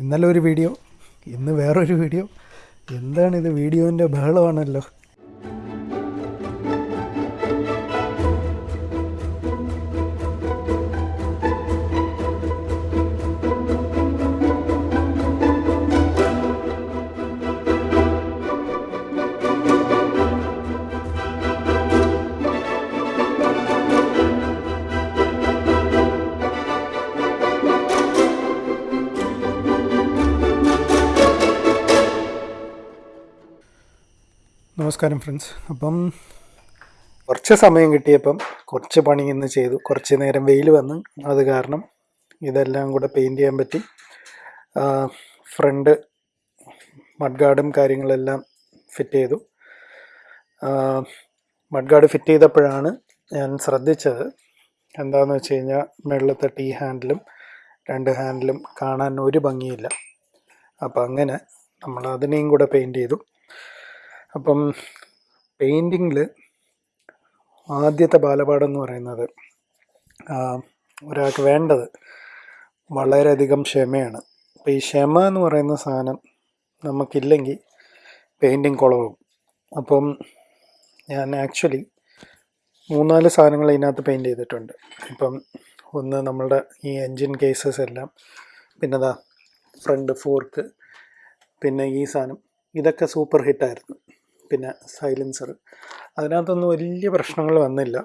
ഇന്നലെ ഒരു വീഡിയോ ഇന്ന് വേറൊരു വീഡിയോ. എന്താണിത് വീഡിയോന്റെ ബഹളമാണല്ലോ. നമസ്കാരം ഫ്രണ്ട്സ്. അപ്പം കുറച്ച് സമയം കിട്ടിയപ്പം കുറച്ച് പണി ഇന്ന് ചെയ്തു. കുറച്ച് നേരം വെയിൽ വന്ന് അത് കാരണം ഇതെല്ലാം കൂടെ പെയിന്റ് ചെയ്യാൻ പറ്റി. ഫ്രണ്ട് മഡ്ഗാർഡും കാര്യങ്ങളെല്ലാം ഫിറ്റ് ചെയ്തു. മഡ്ഗാർഡ് ഫിറ്റ് ചെയ്തപ്പോഴാണ് ഞാൻ ശ്രദ്ധിച്ചത് എന്താണെന്ന് വെച്ച് കഴിഞ്ഞാൽ മുകളിലത്തെ ടീ ഹാൻഡിലും രണ്ട് ഹാൻഡിലും കാണാൻ ഒരു ഭംഗിയില്ല. അപ്പം അങ്ങനെ നമ്മൾ അതിനെയും കൂടെ പെയിന്റ് ചെയ്തു. അപ്പം പെയിന്റിങ്ങിൽ ആദ്യത്തെ ബാലപാഠം എന്ന് പറയുന്നത് ഒരാൾക്ക് വേണ്ടത് വളരെയധികം ക്ഷമയാണ്. അപ്പോൾ ഈ ക്ഷമ എന്ന് പറയുന്ന സാധനം നമുക്കില്ലെങ്കിൽ പെയിന്റിങ് കുളവും. അപ്പം ഞാൻ ആക്ച്വലി മൂന്നാൽ സാധനങ്ങൾ ഇതിനകത്ത് പെയിന്റ് ചെയ്തിട്ടുണ്ട്. ഇപ്പം ഒന്ന് നമ്മളുടെ ഈ എൻജിൻ കേസസ് എല്ലാം പിന്നെ ദാ ഫ്രണ്ട് ഫോർക്ക് പിന്നെ ഈ സാധനം ഇതൊക്കെ സൂപ്പർ ഹിറ്റായിരുന്നു പിന്നെ സൈലൻസർ അതിനകത്തൊന്നും വലിയ പ്രശ്നങ്ങൾ വന്നില്ല.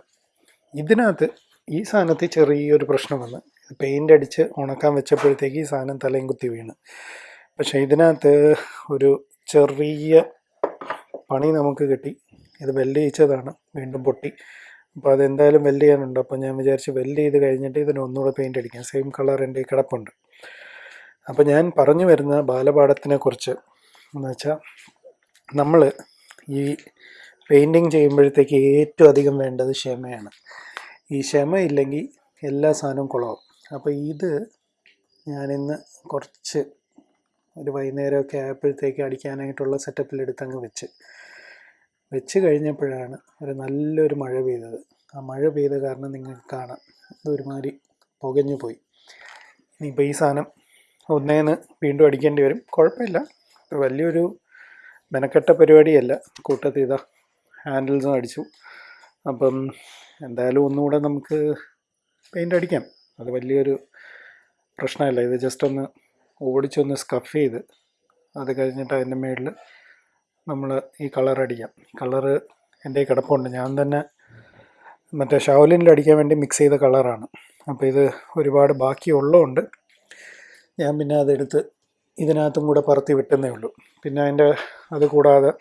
ഇതിനകത്ത് ഈ സാധനത്തിൽ ചെറിയൊരു പ്രശ്നം വന്ന്. പെയിന്റ് അടിച്ച് ഉണക്കാൻ വെച്ചപ്പോഴത്തേക്ക് ഈ സാധനം തലയും കുത്തി വീണ്. പക്ഷേ ഇതിനകത്ത് ഒരു ചെറിയ പണി നമുക്ക് കിട്ടി. ഇത് വെൽഡ് ചെയ്യിച്ചതാണ്. വീണ്ടും പൊട്ടി. അപ്പോൾ അതെന്തായാലും വെൽഡ് ചെയ്യാനുണ്ട്. അപ്പോൾ ഞാൻ വിചാരിച്ച് വെൽഡ് ചെയ്ത് കഴിഞ്ഞിട്ട് ഇതിന് ഒന്നുകൂടെ പെയിന്റ് അടിക്കാം. സെയിം കളർ എന്റെ കിടപ്പുണ്ട്. അപ്പോൾ ഞാൻ പറഞ്ഞു വരുന്ന ബാലപാഠത്തിനെക്കുറിച്ച് എന്ന് വെച്ചാൽ നമ്മൾ ഈ പെയിന്റിങ് ചെയ്യുമ്പോഴത്തേക്ക് ഏറ്റവും അധികം വേണ്ടത് ക്ഷമയാണ്. ഈ ക്ഷമ ഇല്ലെങ്കിൽ എല്ലാ സാധനവും കുളമാവും അപ്പോൾ ഇത് ഞാനിന്ന് കുറച്ച് ഒരു വൈകുന്നേരമൊക്കെ ആയപ്പോഴത്തേക്ക് അടിക്കാനായിട്ടുള്ള സെറ്റപ്പിൽ എടുത്തങ്ങ് വെച്ച്. വെച്ച് കഴിഞ്ഞപ്പോഴാണ് ഒരു നല്ലൊരു മഴ പെയ്തത്. ആ മഴ പെയ്ത കാരണം നിങ്ങൾക്ക് കാണാം. ഇത് ഒരുമാതിരി പുകഞ്ഞു പോയി. ഇനിയിപ്പോൾ ഈ സാധനം ഒന്നേന്ന് വീണ്ടും അടിക്കേണ്ടി വരും. കുഴപ്പമില്ല. വലിയൊരു മെനക്കെട്ട പരിപാടിയല്ല. കൂട്ടത്തിൽ ഇതാ ഹാൻഡിൽസും അടിച്ചു. അപ്പം എന്തായാലും ഒന്നുകൂടെ നമുക്ക് പെയിന്റ് അടിക്കാം. അത് വലിയൊരു പ്രശ്നമല്ല. ഇത് ജസ്റ്റ് ഒന്ന് ഓടിച്ചൊന്ന് സ്കഫ് ചെയ്ത് അത് കഴിഞ്ഞിട്ട് അതിന്റെ മേളിൽ നമ്മൾ ഈ കളർ അടിക്കാം. കളറ് എന്റെ കിടപ്പുണ്ട്. ഞാൻ തന്നെ മറ്റേ ഷാവലിനിൽ അടിക്കാൻ വേണ്ടി മിക്സ് ചെയ്ത കളറാണ് അപ്പോൾ ഇത് ഒരുപാട് ബാക്കിയുള്ളതുകൊണ്ട് ഞാൻ പിന്നെ അതെടുത്ത് ഇതിനകത്തും കൂടെ പറത്തി വിട്ടുന്നേ ഉള്ളൂ. പിന്നെ അതിന്റെ അത് കൂടാതെ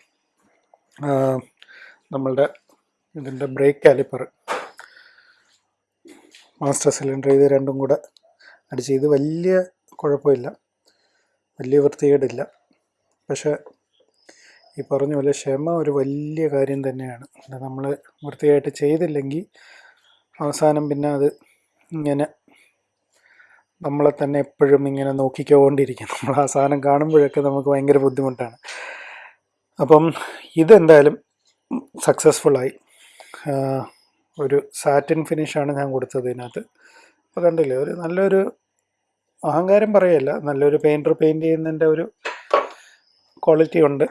നമ്മളുടെ ഇതിന്റെ ബ്രേക്ക് കാലിപ്പർ മാസ്റ്റർ സിലിണ്ടർ ഇത് രണ്ടും കൂടെ അടിച്ച് ഇത് വലിയ കുഴപ്പമില്ല. വലിയ വൃത്തികേടില്ല. പക്ഷേ ഈ പറഞ്ഞ പോലെ ക്ഷമ ഒരു വലിയ കാര്യം തന്നെയാണ്. നമ്മൾ വൃത്തിയായിട്ട് ചെയ്തില്ലെങ്കിൽ അവസാനം പിന്നെ അത് ഇങ്ങനെ നമ്മളെ തന്നെ എപ്പോഴും ഇങ്ങനെ നോക്കിക്കൊണ്ടിരിക്കും. നമ്മൾ ആ സാധനം കാണുമ്പോഴൊക്കെ നമുക്ക് ഭയങ്കര ബുദ്ധിമുട്ടാണ്. അപ്പം ഇതെന്തായാലും സക്സസ്ഫുള്ളായി ഒരു സാറ്റിൻ ഫിനിഷാണ് ഞാൻ കൊടുത്തത് ഇതിനകത്ത്. അപ്പോൾ കണ്ടില്ലേ ഒരു നല്ലൊരു അഹങ്കാരം പറയല്ല നല്ലൊരു പെയിന്റർ പെയിന്റ് ചെയ്യുന്നതിന്റെ ഒരു ക്വാളിറ്റി ഉണ്ട്.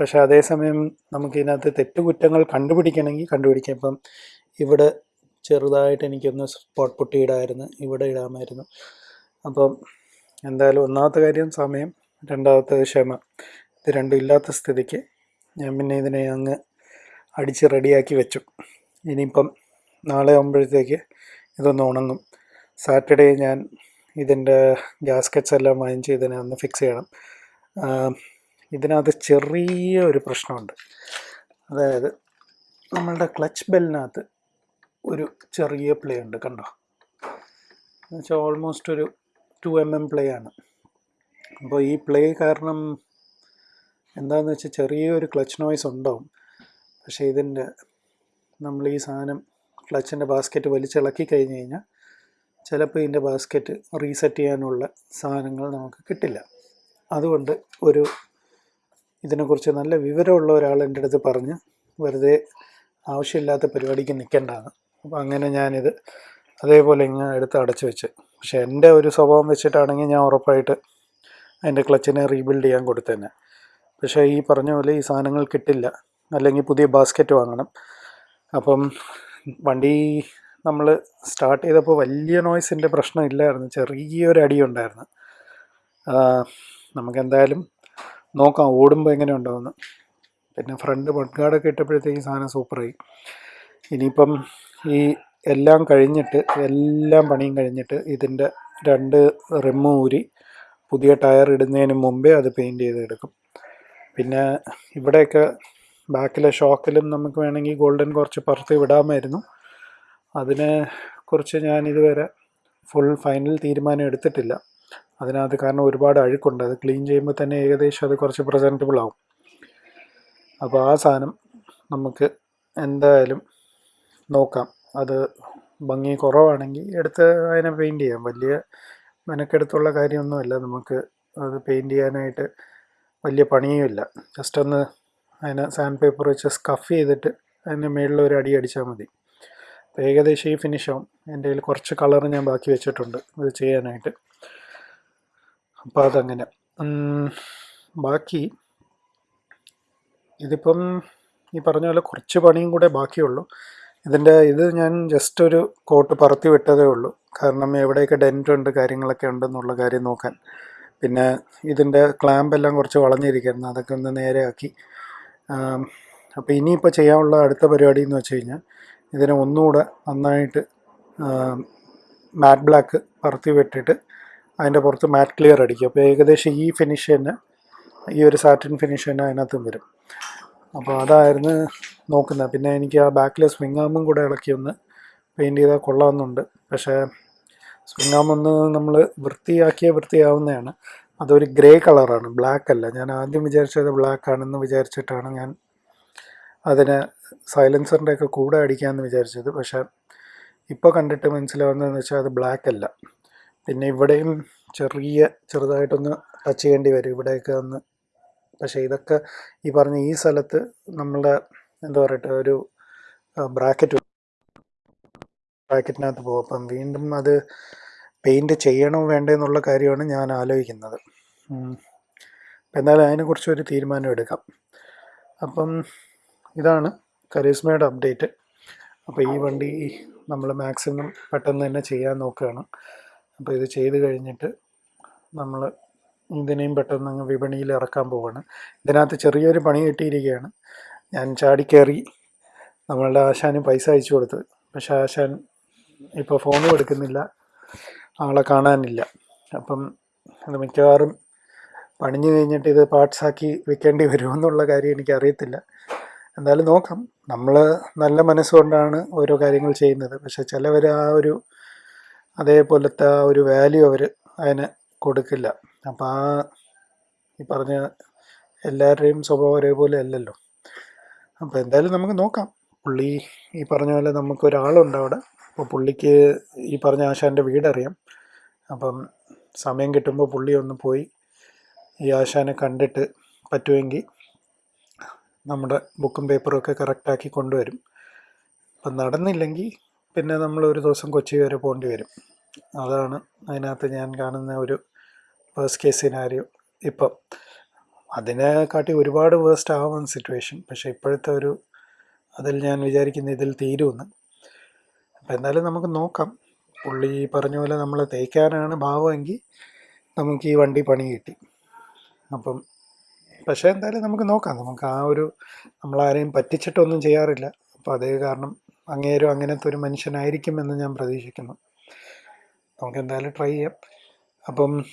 പക്ഷേ അതേസമയം നമുക്ക് ഇതിനകത്ത് തെറ്റുകുറ്റങ്ങൾ കണ്ടുപിടിക്കണമെങ്കിൽ കണ്ടുപിടിക്കാം. ഇപ്പം ഇവിടെ ചെറുതായിട്ട് എനിക്കൊന്ന് സ്പോട്ട് പൊട്ടി ഇവിടെ ഇടാമായിരുന്നു. അപ്പം എന്തായാലും ഒന്നാമത്തെ കാര്യം സമയം രണ്ടാമത്തെ ക്ഷമ. ഇത് രണ്ടും ഇല്ലാത്ത സ്ഥിതിക്ക് ഞാൻ പിന്നെ ഇതിനെ അങ്ങ് അടിച്ച് റെഡിയാക്കി വെച്ചു. ഇനിയിപ്പം നാളെ ആകുമ്പോഴത്തേക്ക് ഇതൊന്ന് ഉണങ്ങും. സാറ്റർഡേ ഞാൻ ഇതിന്റെ ഗ്യാസ്കറ്റ്സ് എല്ലാം വാങ്ങിച്ച് ഇതിനെ ഒന്ന് ഫിക്സ് ചെയ്യണം. ഇതിനകത്ത് ചെറിയ ഒരു പ്രശ്നമുണ്ട്. അതായത് നമ്മളുടെ ക്ലച്ച് ബെല്ലിനകത്ത് ഒരു ചെറിയ പ്ലേ ഉണ്ട് കണ്ടോ? എന്നുവെച്ചാൽ ഓൾമോസ്റ്റ് ഒരു ടു എം എം പ്ലേ ആണ്. അപ്പോൾ ഈ പ്ലേ കാരണം എന്താണെന്ന് വെച്ചാൽ ചെറിയൊരു ക്ലച്ച് നോയ്സ് ഉണ്ടാവും. പക്ഷേ ഇതിന്റെ നമ്മൾ ഈ സാധനം ക്ലച്ചിന്റെ ബാസ്ക്കറ്റ് വലിച്ചിളക്കി കഴിഞ്ഞ് കഴിഞ്ഞാൽ ചിലപ്പോൾ ഇതിന്റെ ബാസ്ക്കറ്റ് റീസെറ്റ് ചെയ്യാനുള്ള സാധനങ്ങൾ നമുക്ക് കിട്ടില്ല. അതുകൊണ്ട് ഒരു ഇതിനെക്കുറിച്ച് നല്ല വിവരമുള്ള ഒരാൾ എന്റെ അടുത്ത് പറഞ്ഞ് വെറുതെ ആവശ്യമില്ലാത്ത പരിപാടിക്ക് നിൽക്കേണ്ടതാണ് അപ്പോൾ അങ്ങനെ ഞാനിത് അതേപോലെ ഇങ്ങനെ എടുത്ത് അടച്ചു വെച്ച്. പക്ഷെ എന്റെ ഒരു സ്വഭാവം വെച്ചിട്ടാണെങ്കിൽ ഞാൻ ഉറപ്പായിട്ട് അതിന്റെ ക്ലച്ചിനെ റീബിൽഡ് ചെയ്യാൻ കൊടുത്തേനെ പക്ഷേ ഈ പറഞ്ഞ പോലെ ഈ സാധനങ്ങൾ കിട്ടില്ല. അല്ലെങ്കിൽ പുതിയ ബാസ്ക്കറ്റ് വാങ്ങണം. അപ്പം വണ്ടി നമ്മൾ സ്റ്റാർട്ട് ചെയ്തപ്പോൾ വലിയ നോയ്സിന്റെ പ്രശ്നമില്ലായിരുന്നു ചെറിയൊരു അടിയുണ്ടായിരുന്നു ഉണ്ടായിരുന്നു. നമുക്കെന്തായാലും നോക്കാം ഓടുമ്പോൾ എങ്ങനെ ഉണ്ടാവുമെന്ന് പിന്നെ ഫ്രണ്ട് മഡ്ഗാർഡൊക്കെ ഇട്ടപ്പോഴത്തേക്ക് സാധനം സൂപ്പറായി. ഇനിയിപ്പം ഈ എല്ലാം കഴിഞ്ഞിട്ട് എല്ലാം പണിയും കഴിഞ്ഞിട്ട് ഇതിന്റെ രണ്ട് റിമ്മ് ഊരി പുതിയ ടയർ ഇടുന്നതിന് മുമ്പേ അത് പെയിന്റ് ചെയ്തെടുക്കും. പിന്നെ ഇവിടെയൊക്കെ ബാക്കിലെ ഷോക്കിലും നമുക്ക് വേണമെങ്കിൽ ഗോൾഡൻ കുറച്ച് പുറത്ത് വിടാമായിരുന്നു. അതിനെ കുറിച്ച് ഞാൻ ഇതുവരെ ഫുൾ ഫൈനൽ തീരുമാനം എടുത്തിട്ടില്ല. അതിനകത്ത് കാരണം ഒരുപാട് അഴുക്കുണ്ട്. അത് ക്ലീൻ ചെയ്യുമ്പോൾ തന്നെ ഏകദേശം അത് കുറച്ച് പ്രസന്റബിൾ ആവും. അപ്പോൾ ആ സാധനം നമുക്ക് എന്തായാലും നോക്കാം. അത് ഭംഗി കുറവാണെങ്കിൽ എടുത്ത് അതിനെ പെയിന്റ് ചെയ്യാം. വലിയ മെനക്കെടുത്തുള്ള കാര്യമൊന്നുമല്ല. നമുക്ക് അത് പെയിന്റ് ചെയ്യാനായിട്ട് വലിയ പണിയുമില്ല. ജസ്റ്റ് ഒന്ന് അതിനെ സാൻഡ് പേപ്പർ വെച്ച് സ്കഫ് ചെയ്തിട്ട് അതിന്റെ മുകളിൽ ഒരു അടി അടിച്ചാൽ മതി. അപ്പോൾ ഏകദേശം ഈ ഫിനിഷ് ആവും. എന്റെ കയ്യിൽ കുറച്ച് കളർ ഞാൻ ബാക്കി വെച്ചിട്ടുണ്ട് ഇത് ചെയ്യാനായിട്ട്. അപ്പോൾ അതങ്ങനെ. ബാക്കി ഇതിപ്പം ഈ പറഞ്ഞ പോലെ കുറച്ച് പണിയും കൂടെ ബാക്കിയുള്ളൂ. ഇതിന്റെ ഇത് ഞാൻ ജസ്റ്റ് ഒരു കോട്ട് പറത്തി വിട്ടതേ ഉള്ളൂ. കാരണം എവിടെയൊക്കെ ഡെന്റ് ഉണ്ട് കാര്യങ്ങളൊക്കെ ഉണ്ടെന്നുള്ള കാര്യം നോക്കാൻ. പിന്നെ ഇതിന്റെ ക്ലാമ്പെല്ലാം കുറച്ച് വളഞ്ഞിരിക്കുന്നു അതൊക്കെ ഒന്ന് നേരെയാക്കി. അപ്പോൾ ഇനിയിപ്പോൾ ചെയ്യാനുള്ള അടുത്ത പരിപാടി എന്ന് വെച്ച് കഴിഞ്ഞാൽ ഇതിനെ ഒന്നുകൂടെ നന്നായിട്ട് മാറ്റ് ബ്ലാക്ക് പറത്തി വിട്ടിട്ട് അതിന്റെ പുറത്ത് മാറ്റ് ക്ലിയർ അടിക്കും. അപ്പോൾ ഏകദേശം ഈ ഫിനിഷ് തന്നെ ഈ ഒരു സാറ്റിൻ ഫിനിഷ് തന്നെ അതിനകത്തും വരും. അപ്പോൾ അതായിരുന്നു നോക്കുന്നത്. പിന്നെ എനിക്ക് ആ ബാക്കിലെ സ്വിംഗ് ആമും കൂടെ ഇളക്കി ഒന്ന് പെയിന്റ് ചെയ്താൽ കൊള്ളാമെന്നുണ്ട് പക്ഷേ സ്വിംഗ് ആം ഒന്ന് നമ്മൾ വൃത്തിയാക്കിയ വൃത്തിയാവുന്നതാണ്. അതൊരു ഗ്രേ കളറാണ് ബ്ലാക്ക് അല്ല. ഞാൻ ആദ്യം വിചാരിച്ചത് ബ്ലാക്ക് ആണെന്ന് വിചാരിച്ചിട്ടാണ് ഞാൻ അതിന് സൈലൻസറിന്റെ ഒക്കെ കൂടെ അടിക്കാമെന്ന് വിചാരിച്ചത്. പക്ഷേ ഇപ്പോൾ കണ്ടിട്ട് മനസ്സിലാവുന്നതെന്ന് വെച്ചാൽ അത് ബ്ലാക്ക് അല്ല. പിന്നെ ഇവിടെയും ചെറിയ ചെറുതായിട്ടൊന്ന് ടച്ച് ചെയ്യേണ്ടി വരും. ഇവിടെയൊക്കെ ഒന്ന് പക്ഷേ ഇതൊക്കെ ഈ പറഞ്ഞ ഈ സ്ഥലത്ത് നമ്മളുടെ എന്താ പറയട്ടെ ഒരു ബ്രാക്കറ്റ് ബ്രാക്കറ്റിനകത്ത് പോകും. അപ്പം വീണ്ടും അത് പെയിന്റ് ചെയ്യണോ വേണ്ടേ എന്നുള്ള കാര്യമാണ് ഞാൻ ആലോചിക്കുന്നത്. എന്നാലും അതിനെക്കുറിച്ച് ഒരു തീരുമാനം എടുക്കാം. അപ്പം ഇതാണ് കരീസ്മയുടെ അപ്ഡേറ്റ്. അപ്പോൾ ഈ വണ്ടി നമ്മൾ മാക്സിമം പെട്ടെന്ന് തന്നെ ചെയ്യാൻ നോക്കുകയാണ്. അപ്പോൾ ഇത് ചെയ്ത് കഴിഞ്ഞിട്ട് നമ്മൾ ഇതിനെയും പെട്ടെന്ന് അങ്ങ് വിപണിയിൽ ഇറക്കാൻ പോവാണ്. ഇതിനകത്ത് ചെറിയൊരു പണി കിട്ടിയിരിക്കുകയാണ്. ഞാൻ ചാടിക്കയറി നമ്മളുടെ ആശാന് പൈസ അയച്ചു കൊടുത്ത്. പക്ഷേ ആശാൻ ഇപ്പോൾ ഫോണും എടുക്കുന്നില്ല. ആളെ കാണാനില്ല. അപ്പം അത് മിക്കവാറും പണിഞ്ഞു കഴിഞ്ഞിട്ട് ഇത് പാർട്സാക്കി വെക്കേണ്ടി വരുമെന്നുള്ള കാര്യം എനിക്ക് അറിയത്തില്ല എന്തായാലും നോക്കാം. നമ്മൾ നല്ല മനസ്സുകൊണ്ടാണ് ഓരോ കാര്യങ്ങൾ ചെയ്യുന്നത്. പക്ഷേ ചിലവർ ആ ഒരു അതേപോലത്തെ ആ ഒരു വാല്യൂ അവർ അതിന് കൊടുക്കില്ല. അപ്പം ആ ഈ പറഞ്ഞ എല്ലാവരുടെയും സ്വഭാവം ഒരേപോലെ അല്ലല്ലോ. അപ്പോൾ എന്തായാലും നമുക്ക് നോക്കാം. പുള്ളി ഈ പറഞ്ഞ പോലെ നമുക്കൊരാളുണ്ട് അവിടെ. അപ്പോൾ പുള്ളിക്ക് ഈ പറഞ്ഞ ആശാന്റെ വീടറിയാം. അപ്പം സമയം കിട്ടുമ്പോൾ പുള്ളി ഒന്ന് പോയി ഈ ആശാനെ കണ്ടിട്ട് പറ്റുമെങ്കിൽ നമ്മുടെ ബുക്കും പേപ്പറും ഒക്കെ കറക്റ്റാക്കി കൊണ്ടുവരും. അപ്പം നടന്നില്ലെങ്കിൽ പിന്നെ നമ്മൾ ഒരു ദിവസം കൊച്ചി വരെ പോകേണ്ടി വരും. അതാണ് അതിനകത്ത് ഞാൻ കാണുന്ന ഒരു വേഴ്സ്റ്റ് കേസ് സിനാരിയോ ഇപ്പം അതിനെക്കാട്ടി ഒരുപാട് വേസ്റ്റ് ആവുന്ന സിറ്റുവേഷൻ പക്ഷേ ഇപ്പോഴത്തെ ഒരു അതിൽ ഞാൻ വിചാരിക്കുന്ന ഇതിൽ തീരുമെന്ന്. അപ്പം എന്തായാലും നമുക്ക് നോക്കാം. പുള്ളി പറഞ്ഞ പോലെ നമ്മൾ തേക്കാനാണ് ഭാവമെങ്കിൽ നമുക്ക് ഈ വണ്ടി പണി കിട്ടി. അപ്പം പക്ഷേ എന്തായാലും നമുക്ക് നോക്കാം. നമുക്ക് ആ ഒരു നമ്മളാരെയും പറ്റിച്ചിട്ടൊന്നും ചെയ്യാറില്ല. അപ്പോൾ അതേ കാരണം അങ്ങേരും അങ്ങനത്തെ ഒരു മനുഷ്യനായിരിക്കും എന്ന് ഞാൻ പ്രതീക്ഷിക്കുന്നു. നമുക്ക് എന്തായാലും ട്രൈ ചെയ്യാം. അപ്പം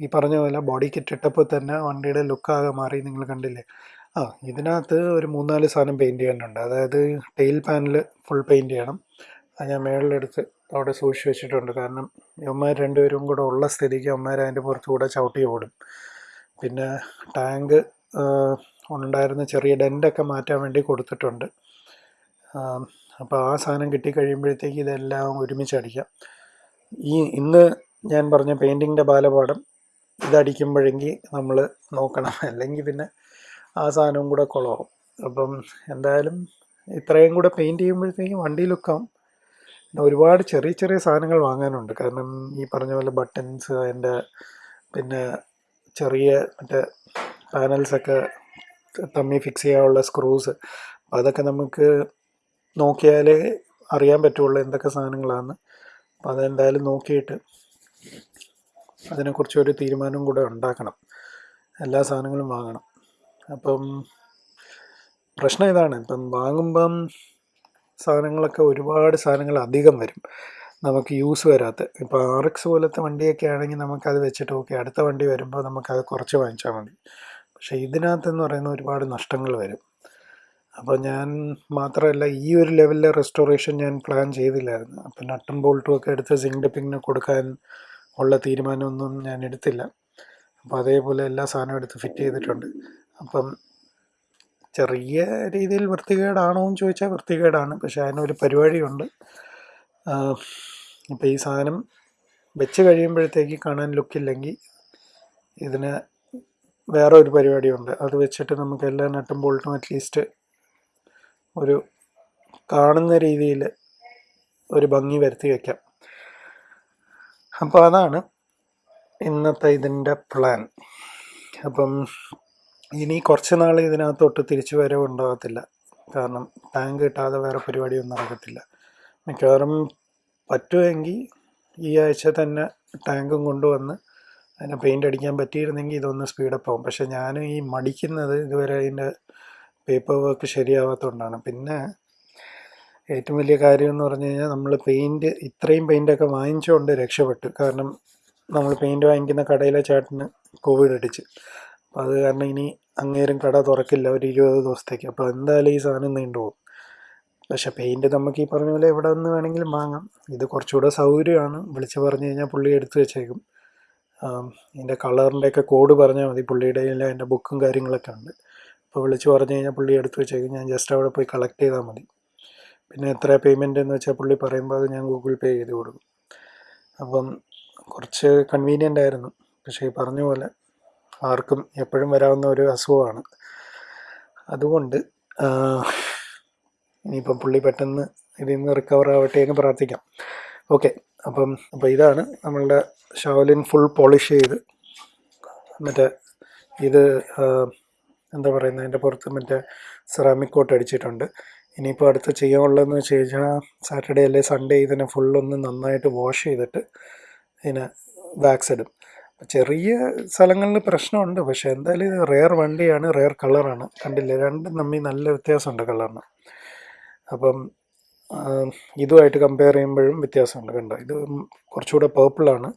ഈ പറഞ്ഞ പോലെ ബോഡി കിറ്റ് ഇട്ടപ്പോൾ തന്നെ വണ്ടിയുടെ ലുക്കാകെ മാറി നിങ്ങൾ കണ്ടില്ലേ? ആ ഇതിനകത്ത് ഒരു മൂന്നാൽ സാധനം പെയിന്റ് ചെയ്യാനുണ്ട്. അതായത് ടെയിൽ പാനൽ ഫുൾ പെയിന്റ് ചെയ്യണം. അത് ഞാൻ മേളിലെടുത്ത് അവിടെ സൂക്ഷിച്ച് വെച്ചിട്ടുണ്ട്. കാരണം ഇവന്മാർ രണ്ടുപേരും കൂടെ ഉള്ള സ്ഥിതിക്ക് അവന്മാർ അതിന്റെ പുറത്തുകൂടെ ചവിട്ടി ഓടും. പിന്നെ ടാങ്ക് ഉണ്ടായിരുന്ന ചെറിയ ഡെന്റൊക്കെ മാറ്റാൻ വേണ്ടി കൊടുത്തിട്ടുണ്ട്. അപ്പോൾ ആ സാധനം കിട്ടിക്കഴിയുമ്പോഴത്തേക്ക് ഇതെല്ലാം ഒരുമിച്ച് അടിക്കാം. ഈ ഇന്ന് ഞാൻ പറഞ്ഞ പെയിന്റിങ്ങിന്റെ ബാലപാഠം ഇതടിക്കുമ്പോഴെങ്കിൽ നമ്മൾ നോക്കണം. അല്ലെങ്കിൽ പിന്നെ ആ സാധനവും കൂടെ കുളമാവും അപ്പം എന്തായാലും ഇത്രയും കൂടെ പെയിന്റ് ചെയ്യുമ്പോഴത്തേക്കും വണ്ടി ലുക്കാവും പിന്നെ ഒരുപാട് ചെറിയ ചെറിയ സാധനങ്ങൾ വാങ്ങാനുണ്ട്. കാരണം ഈ പറഞ്ഞ പോലെ ബട്ടൺസ് അതിന്റെ പിന്നെ ചെറിയ മറ്റേ പാനൽസൊക്കെ തമ്മി ഫിക്സ് ചെയ്യാനുള്ള സ്ക്രൂസ് അതൊക്കെ നമുക്ക് നോക്കിയാലേ അറിയാൻ പറ്റുള്ളൂ എന്തൊക്കെ സാധനങ്ങളാണ് അപ്പോൾ അതെന്തായാലും നോക്കിയിട്ട് അതിനെക്കുറിച്ച് ഒരു തീരുമാനം കൂടെ ഉണ്ടാക്കണം. എല്ലാ സാധനങ്ങളും വാങ്ങണം. അപ്പം പ്രശ്നം ഇതാണ്. ഇപ്പം വാങ്ങുമ്പം സാധനങ്ങളൊക്കെ ഒരുപാട് സാധനങ്ങൾ അധികം വരും. നമുക്ക് യൂസ് വരാത്ത ഇപ്പോൾ ആർ എക്സ് പോലത്തെ വണ്ടിയൊക്കെ ആണെങ്കിൽ നമുക്കത് വെച്ചിട്ട് ഓക്കെ അടുത്ത വണ്ടി വരുമ്പോൾ നമുക്കത് കുറച്ച് വാങ്ങിച്ചാൽ മതി. പക്ഷേ ഇതിനകത്തെന്ന് പറയുന്ന ഒരുപാട് നഷ്ടങ്ങൾ വരും. അപ്പോൾ ഞാൻ മാത്രമല്ല ഈ ഒരു ലെവലിലെ റെസ്റ്റോറേഷൻ ഞാൻ പ്ലാൻ ചെയ്തില്ലായിരുന്നു. അപ്പം നട്ടും ബോൾട്ടും ഒക്കെ എടുത്ത് സിങ്ക് ഡിപ്പിങ്ങിന് കൊടുക്കാൻ ഉള്ള തീരുമാനമൊന്നും ഞാൻ എടുത്തില്ല. അപ്പോൾ അതേപോലെ എല്ലാ സാധനവും എടുത്ത് ഫിറ്റ് ചെയ്തിട്ടുണ്ട്. അപ്പം ചെറിയ രീതിയിൽ വൃത്തികേടാണോ എന്ന് ചോദിച്ചാൽ വൃത്തികേടാണ്. പക്ഷേ അതിനൊരു പരിപാടിയുണ്ട്. അപ്പോൾ ഈ സാധനം വെച്ച് കഴിയുമ്പോഴത്തേക്ക് കാണാൻ ലുക്കില്ലെങ്കിൽ ഇതിന് വേറെ ഒരു പരിപാടിയുണ്ട്. അത് വെച്ചിട്ട് നമുക്ക് എല്ലാ നട്ടും ബോൾട്ടും അറ്റ്ലീസ്റ്റ് ഒരു കാണുന്ന രീതിയിൽ ഒരു ഭംഗി വരുത്തി വയ്ക്കാം അപ്പോൾ അതാണ് ഇന്നത്തെ ഇതിന്റെ പ്ലാൻ അപ്പം ഇനി കുറച്ച് നാൾ ഇതിനകത്തോട്ട് തിരിച്ചു വരവ് ഉണ്ടാകത്തില്ല കാരണം ടാങ്ക് കിട്ടാതെ വേറെ പരിപാടിയൊന്നും നടക്കത്തില്ല. മിക്കവാറും പറ്റുമെങ്കിൽ ഈ ആഴ്ച തന്നെ ടാങ്കും കൊണ്ടുവന്ന് അതിനെ പെയിന്റ് അടിക്കാൻ പറ്റിയിരുന്നെങ്കിൽ ഇതൊന്ന് സ്പീഡപ്പ് ആവും. പക്ഷേ ഞാൻ ഈ മടിക്കുന്നത് ഇതുവരെ അതിന്റെ പേപ്പർ വർക്ക് ശരിയാവാത്തതുകൊണ്ടാണ് പിന്നെ ഏറ്റവും വലിയ കാര്യം എന്ന് പറഞ്ഞു കഴിഞ്ഞാൽ നമ്മൾ പെയിന്റ് ഇത്രയും പെയിന്റൊക്കെ വാങ്ങിച്ചുകൊണ്ട് രക്ഷപ്പെട്ടു. കാരണം നമ്മൾ പെയിന്റ് വാങ്ങിക്കുന്ന കടയിലെ ചേട്ടന് കോവിഡ് അടിച്ച്. അപ്പോൾ അത് കാരണം ഇനി അങ്ങേരും കട തുറക്കില്ല ഒരു ഇരുപത് ദിവസത്തേക്ക്. അപ്പോൾ എന്തായാലും ഈ സാധനം നീണ്ടുപോകും പക്ഷേ പെയിന്റ് നമുക്ക് ഈ പറഞ്ഞ പോലെ എവിടെ നിന്ന് വേണമെങ്കിലും വാങ്ങാം. ഇത് കുറച്ചുകൂടെ സൗകര്യമാണ്. വിളിച്ച് പറഞ്ഞു കഴിഞ്ഞാൽ പുള്ളി എടുത്തു വെച്ചേക്കും. ഇതിന്റെ കളറിന്റെയൊക്കെ കോഡ് പറഞ്ഞാൽ മതി. പുള്ളിയുടെ അതിന്റെ ബുക്കും കാര്യങ്ങളൊക്കെ ഉണ്ട്. അപ്പോൾ വിളിച്ച് പറഞ്ഞു കഴിഞ്ഞാൽ പുള്ളി എടുത്തു വെച്ചേക്കും. ഞാൻ ജസ്റ്റ് അവിടെ പോയി കളക്ട് ചെയ്താൽ മതി. പിന്നെ എത്ര പേയ്മെന്റ് എന്ന് വെച്ചാൽ പുള്ളി പറയുമ്പോൾ അത് ഞാൻ ഗൂഗിൾ പേ ചെയ്ത് കൊടുക്കും. അപ്പം കുറച്ച് കൺവീനിയന്റ് ആയിരുന്നു. പക്ഷേ ഈ പറഞ്ഞ പോലെ ആർക്കും എപ്പോഴും വരാവുന്ന ഒരു അസുഖമാണ്. അതുകൊണ്ട് ഇനിയിപ്പം പുള്ളി പെട്ടെന്ന് ഇതിൽ നിന്ന് റിക്കവർ ആവട്ടെ എന്ന് പ്രാർത്ഥിക്കാം. ഓക്കെ അപ്പം അപ്പോൾ ഇതാണ് നമ്മളുടെ ഷാവലിൻ ഫുൾ പോളിഷ് ചെയ്ത് മറ്റേ ഇത് എന്താ പറയുന്നത് അതിന്റെ പുറത്ത് മറ്റേ സെറാമിക് കോട്ട് അടിച്ചിട്ടുണ്ട്. ഇനിയിപ്പോൾ അടുത്ത് ചെയ്യാനുള്ളതെന്ന് വെച്ച് കഴിഞ്ഞാൽ സാറ്റർഡേ അല്ലെ സൺഡേ ഇതിനെ ഫുള്ളൊന്ന് നന്നായിട്ട് വാഷ് ചെയ്തിട്ട് ഇതിനെ വാക്സ് ഇടും. ചെറിയ സ്ഥലങ്ങളിൽ പ്രശ്നമുണ്ട് പക്ഷേ എന്തായാലും ഇത് റെയർ വണ്ടിയാണ് റെയർ കളറാണ്. കണ്ടില്ലേ? രണ്ടും തമ്മിൽ നല്ല വ്യത്യാസമുണ്ട് കളറിന്. അപ്പം ഇതുമായിട്ട് കമ്പയർ ചെയ്യുമ്പോഴും വ്യത്യാസമുണ്ട് കണ്ടോ? ഇത് കുറച്ചുകൂടെ പേർപ്പിളാണ്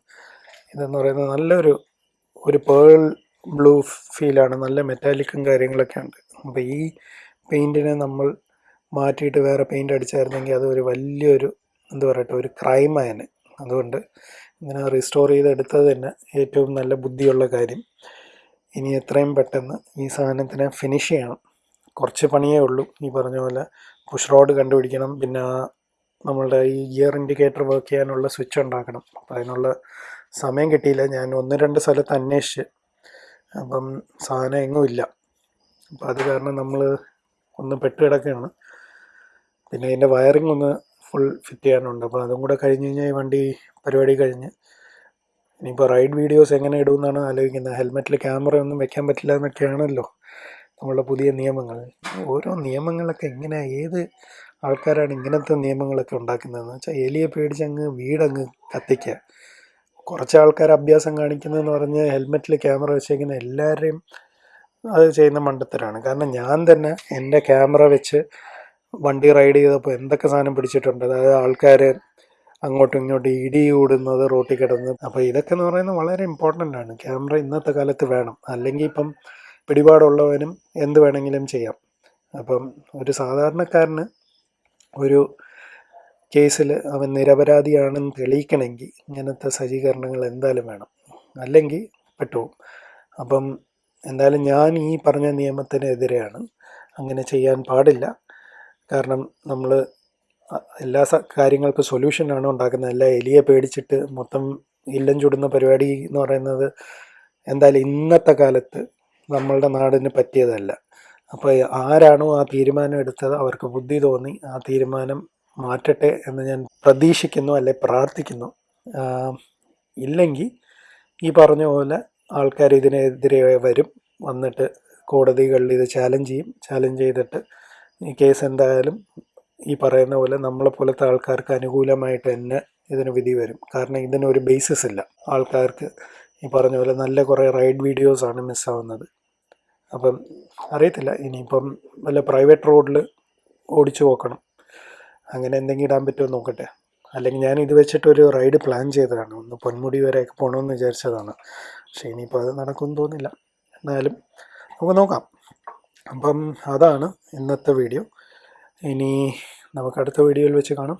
ഇതെന്ന് പറയുന്നത് നല്ലൊരു ഒരു പേൾ ബ്ലൂ ഫീലാണ് നല്ല മെറ്റാലിക്കും കാര്യങ്ങളൊക്കെ ഉണ്ട്. അപ്പോൾ ഈ പെയിന്റിനെ നമ്മൾ മാറ്റിയിട്ട് വേറെ പെയിന്റ് അടിച്ചായിരുന്നെങ്കിൽ അത് ഒരു വലിയൊരു എന്താ പറയട്ടെ ഒരു ക്രൈമായനെ അതുകൊണ്ട് ഇങ്ങനെ റീസ്റ്റോർ ചെയ്തെടുത്തത് തന്നെ ഏറ്റവും നല്ല ബുദ്ധിയുള്ള കാര്യം. ഇനി എത്രയും പെട്ടെന്ന് ഈ സാധനത്തിനെ ഫിനിഷ് ചെയ്യണം. കുറച്ച് പണിയേ ഉള്ളൂ. ഈ പറഞ്ഞ പോലെ പുഷ് റോഡ് കണ്ടുപിടിക്കണം. പിന്നെ നമ്മളുടെ ഈ ഗിയർ ഇൻഡിക്കേറ്റർ വർക്ക് ചെയ്യാനുള്ള സ്വിച്ച് ഉണ്ടാക്കണം. അപ്പം അതിനുള്ള സമയം കിട്ടിയില്ല. ഞാൻ ഒന്ന് രണ്ട് സ്ഥലത്ത് അന്വേഷിച്ച്. അപ്പം സാധനം എങ്ങും ഇല്ല. അപ്പം അത് കാരണം നമ്മൾ ഒന്ന് പെട്ട് കിടക്കുകയാണ്. പിന്നെ അതിന്റെ വയറിംഗ് ഒന്ന് ഫുൾ ഫിറ്റ് ചെയ്യാനുണ്ട്. അപ്പോൾ അതും കൂടെ കഴിഞ്ഞ് കഴിഞ്ഞാൽ ഈ വണ്ടി പരിപാടി കഴിഞ്ഞ്. ഇനിയിപ്പോൾ റൈഡ് വീഡിയോസ് എങ്ങനെ ഇടുമെന്നാണ് ആലോചിക്കുന്നത്. ഹെൽമെറ്റിൽ ക്യാമറ ഒന്നും വെക്കാൻ പറ്റില്ല എന്നൊക്കെയാണല്ലോ നമ്മളുടെ പുതിയ നിയമങ്ങൾ. ഓരോ നിയമങ്ങളൊക്കെ എങ്ങനെ ഏത് ആൾക്കാരാണ് ഇങ്ങനത്തെ നിയമങ്ങളൊക്കെ ഉണ്ടാക്കുന്നതെന്ന് വെച്ചാൽ എലിയെ പേടിച്ച് അങ്ങ് വീടങ്ങ് കത്തിക്കുക. കുറച്ച് ആൾക്കാർ അഭ്യാസം കാണിക്കുന്നതെന്ന് പറഞ്ഞ് ഹെൽമെറ്റിൽ ക്യാമറ വെച്ചേക്കുന്ന എല്ലാവരെയും അത് ചെയ്യുന്ന മണ്ടത്തരാണ്. കാരണം ഞാൻ തന്നെ എന്റെ ക്യാമറ വെച്ച് വണ്ടി റൈഡ് ചെയ്തപ്പോൾ എന്തൊക്കെ സാധനം പിടിച്ചിട്ടുണ്ട്? അതായത് ആൾക്കാർ അങ്ങോട്ടും ഇങ്ങോട്ടും ഇടി കൂടുന്നത് റോട്ടിൽ കിടന്ന്. അപ്പോൾ ഇതൊക്കെ എന്ന് പറയുന്നത് വളരെ ഇമ്പോർട്ടന്റ് ആണ്. ക്യാമറ ഇന്നത്തെ കാലത്ത് വേണം. അല്ലെങ്കിൽ ഇപ്പം പിടിപാടുള്ളവനും എന്ത് വേണമെങ്കിലും ചെയ്യാം. അപ്പം ഒരു സാധാരണക്കാരന് ഒരു കേസിൽ അവൻ നിരപരാധിയാണെന്ന് തെളിയിക്കണമെങ്കിൽ ഇങ്ങനത്തെ സജ്ജീകരണങ്ങൾ എന്തായാലും വേണം. അല്ലെങ്കിൽ പെട്ടുപോകും. അപ്പം എന്തായാലും ഞാൻ ഈ പറഞ്ഞ നിയമത്തിനെതിരെയാണ്. അങ്ങനെ ചെയ്യാൻ പാടില്ല. കാരണം നമ്മൾ എല്ലാ കാര്യങ്ങൾക്കും സൊല്യൂഷനാണ് ഉണ്ടാക്കുന്നത്. എല്ലാ എലിയെ പേടിച്ചിട്ട് മൊത്തം ഇല്ലം ചുടുന്ന പരിപാടി എന്ന് പറയുന്നത് എന്തായാലും ഇന്നത്തെ കാലത്ത് നമ്മളുടെ നാടിന് പറ്റിയതല്ല. അപ്പോൾ ആരാണോ ആ തീരുമാനം എടുത്തത് അവർക്ക് ബുദ്ധി തോന്നി ആ തീരുമാനം മാറ്റട്ടെ എന്ന് ഞാൻ പ്രതീക്ഷിക്കുന്നു അല്ലെ പ്രാർത്ഥിക്കുന്നു. ഇല്ലെങ്കിൽ ഈ പറഞ്ഞ പോലെ ആൾക്കാർ ഇതിനെതിരെ വരും വന്നിട്ട് കോടതികളിൽ ഇത് ചാലഞ്ച് ചെയ്യും. ചാലഞ്ച് ചെയ്തിട്ട് ഈ കേസ് എന്തായാലും ഈ പറയുന്ന പോലെ നമ്മളെ പോലത്തെ ആൾക്കാർക്ക് അനുകൂലമായിട്ട് തന്നെ ഇതിന് വിധി വരും. കാരണം ഇതിനൊരു ബേസിസ് ഇല്ല. ആൾക്കാർക്ക് ഈ പറഞ്ഞ പോലെ നല്ല കുറേ റൈഡ് വീഡിയോസാണ് മിസ്സാവുന്നത് അപ്പം അറിയത്തില്ല. ഇനിയിപ്പം വല്ല പ്രൈവറ്റ് റോഡിൽ ഓടിച്ചു നോക്കണം അങ്ങനെ എന്തെങ്കിലും ഇടാൻ പറ്റുമോ നോക്കട്ടെ. അല്ലെങ്കിൽ ഞാൻ ഇത് വെച്ചിട്ടൊരു റൈഡ് പ്ലാൻ ചെയ്തതാണ്. ഒന്ന് പൊന്മുടി വരെയൊക്കെ പോകണമെന്ന് വിചാരിച്ചതാണ്. പക്ഷേ ഇനിയിപ്പോൾ അത് നടക്കുമെന്ന് തോന്നുന്നില്ല എന്നാലും നമുക്ക് നോക്കാം. അപ്പം അതാണ് ഇന്നത്തെ വീഡിയോ. ഇനി നമുക്ക് അടുത്ത വീഡിയോയിൽ വെച്ച് കാണാം.